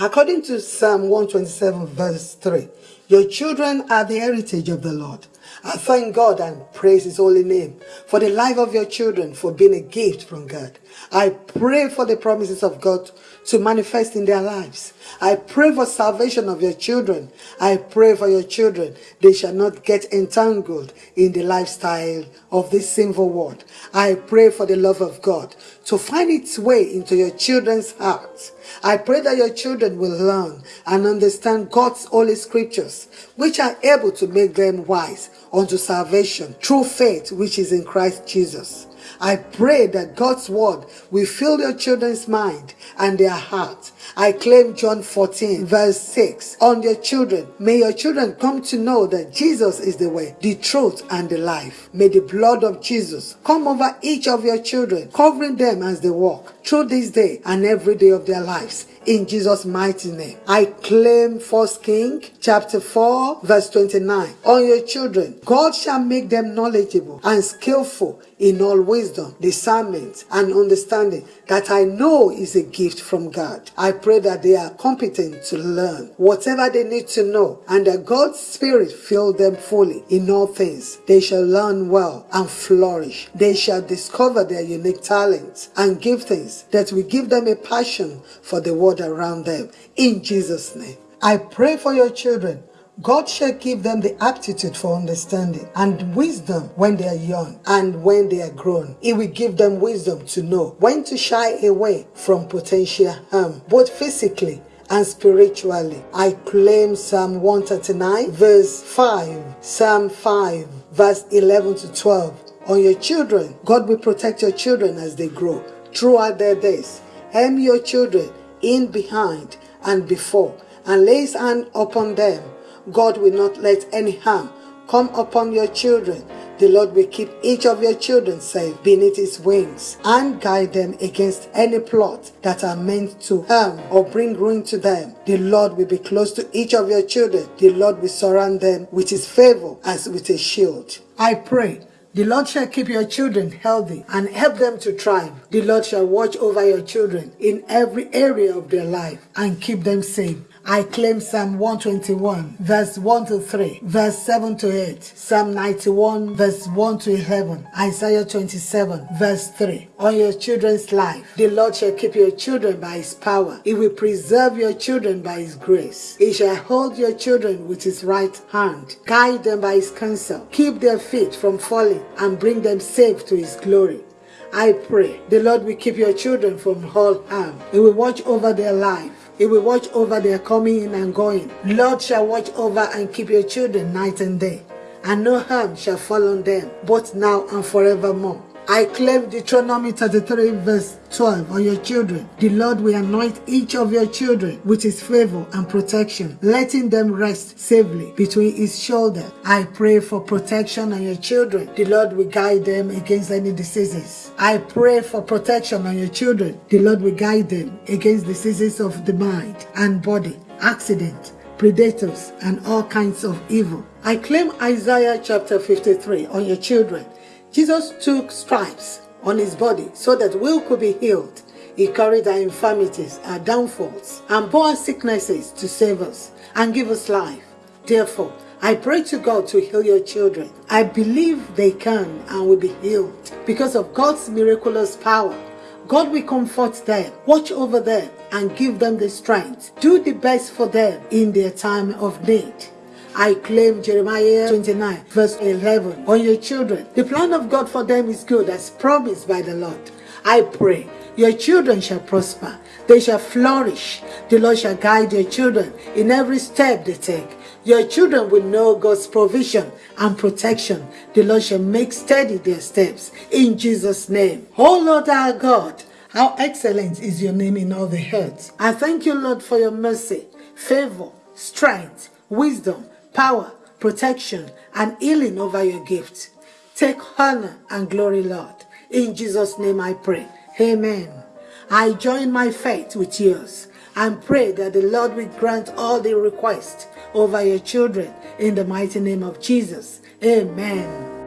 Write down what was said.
According to Psalm 127 verse 3, your children are the heritage of the Lord. I thank God and praise His holy name for the life of your children, for being a gift from God. I pray for the promises of God to manifest in their lives. I pray for salvation of your children. I pray for your children. They shall not get entangled in the lifestyle of this sinful world. I pray for the love of God to find its way into your children's hearts. I pray that your children will learn and understand God's holy scriptures, which are able to make them wise unto salvation through faith which is in Christ Jesus. I pray that God's word will fill your children's mind and their heart. I claim John 14 verse 6 on your children. May your children come to know that Jesus is the way, the truth, and the life. May the blood of Jesus come over each of your children, covering them as they walk through this day and every day of their lives in Jesus' mighty name. I claim First King chapter 4 verse 29 on your children. God shall make them knowledgeable and skillful in all wisdom, discernment, and understanding that I know is a gift from God. I pray that they are competent to learn whatever they need to know and that God's Spirit fill them fully in all things. They shall learn well and flourish. They shall discover their unique talents and giftings that will give them a passion for the world around them. In Jesus' name. I pray for your children God shall give them the aptitude for understanding and wisdom when they are young and when they are grown. He will give them wisdom to know when to shy away from potential harm, both physically and spiritually. I claim Psalm 139, verse 5, Psalm 5, verse 11 to 12. On your children, God will protect your children as they grow throughout their days. Hem your children in behind and before, and lay his hand upon them God will not let any harm come upon your children. The Lord will keep each of your children safe beneath his wings and guide them against any plot that are meant to harm or bring ruin to them. The Lord will be close to each of your children. The Lord will surround them with his favor as with a shield. I pray the Lord shall keep your children healthy and help them to thrive. The Lord shall watch over your children in every area of their life and keep them safe. I claim Psalm 121, verse 1 to 3, verse 7 to 8, Psalm 91, verse 1 to 11, Isaiah 27, verse 3. On your children's life, the Lord shall keep your children by his power. He will preserve your children by his grace. He shall hold your children with his right hand, guide them by his counsel, keep their feet from falling, and bring them safe to his glory. I pray the Lord will keep your children from all harm. He will watch over their life he will watch over their coming in and going. Lord shall watch over and keep your children night and day, and no harm shall fall on them, both now and forevermore. I claim Deuteronomy 33 verse 12 on your children. The Lord will anoint each of your children with his favor and protection, letting them rest safely between his shoulders. I pray for protection on your children. The Lord will guide them against any diseases. I pray for protection on your children. The Lord will guide them against diseases of the mind and body, accident, predators, and all kinds of evil. I claim Isaiah chapter 53 on your children. Jesus took stripes on his body so that we could be healed. He carried our infirmities, our downfalls, and bore our sicknesses to save us and give us life. Therefore, I pray to God to heal your children. I believe they can and will be healed because of God's miraculous power. God will comfort them, watch over them, and give them the strength. Do the best for them in their time of need. I claim Jeremiah 29 verse 11 on your children. The plan of God for them is good as promised by the Lord. I pray your children shall prosper. They shall flourish. The Lord shall guide your children in every step they take. Your children will know God's provision and protection. The Lord shall make steady their steps. In Jesus' name. Oh Lord our God, how excellent is your name in all the earth. I thank you, Lord, for your mercy, favor, strength, wisdom, power, protection, and healing over your gift. Take honor and glory, Lord. In Jesus' name I pray. Amen. I join my faith with yours and pray that the Lord will grant all the requests over your children in the mighty name of Jesus. Amen.